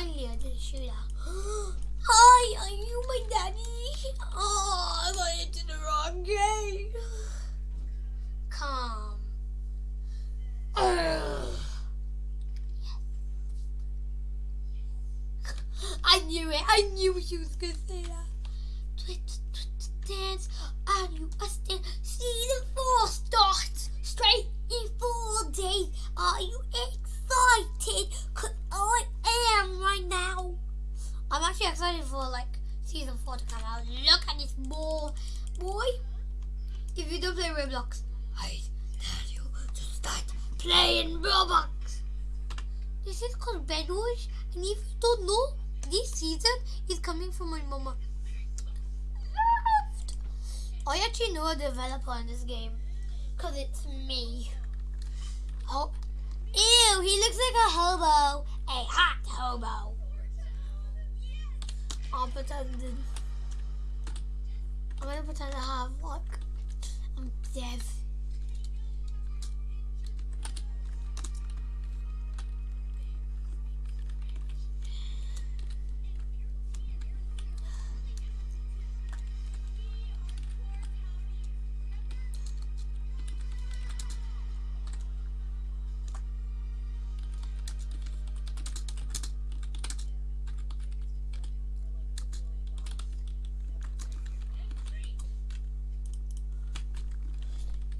finally I did a shootout. Hi, are you my daddy? Oh, I got into the wrong game. Calm. I knew it. I knew she was gonna say that. Twitch, twitch, dance. Are you a stand? Season four starts straight season four to come out. Look at this boy, boy. If you don't play Roblox, I tell you to start playing Roblox. This is called Bedwars, and if you don't know, this season is coming from my mama. I actually know a developer in this game, cause it's me. Oh, ew! He looks like a hobo, a hot hobo. Pretend. I'm gonna pretend I have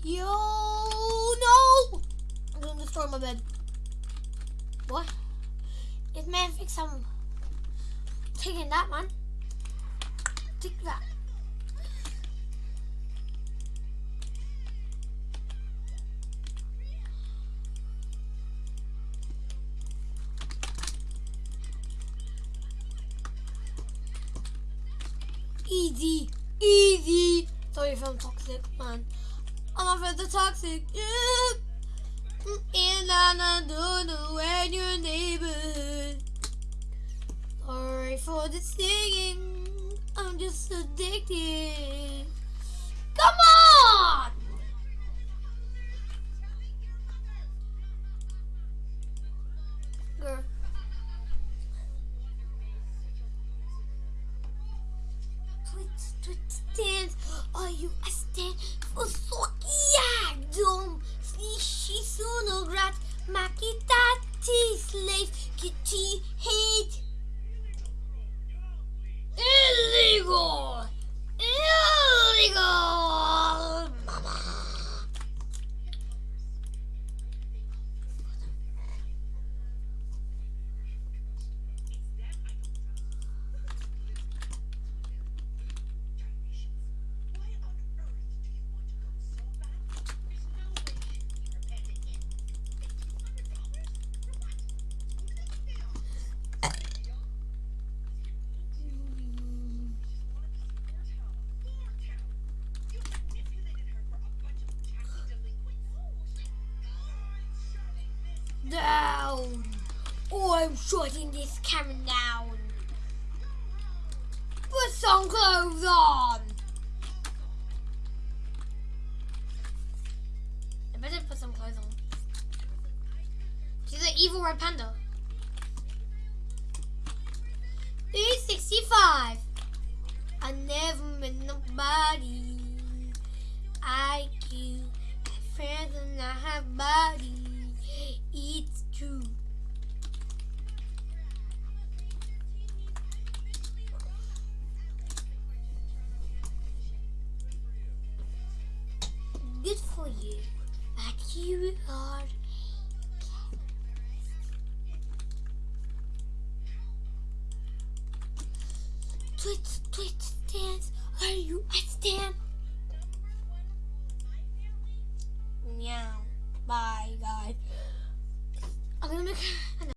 Yo, no! I'm gonna destroy my bed. What? If man fix some. taking that, man. Take that. Easy, easy. Sorry if I'm toxic, man. I'm afraid the toxic. And I don't know when your neighborhood. Sorry for the singing. I'm just addicted. Come on! Girl. Twitch, twitch, dance. Are you a Illegal! I'm shutting this camera down. Put some clothes on. I better put some clothes on. She's an evil red panda. 365. I never met nobody. IQ. Have friends and I have bodies. Good for you. But you are. Twitch, twitch, dance. Are you?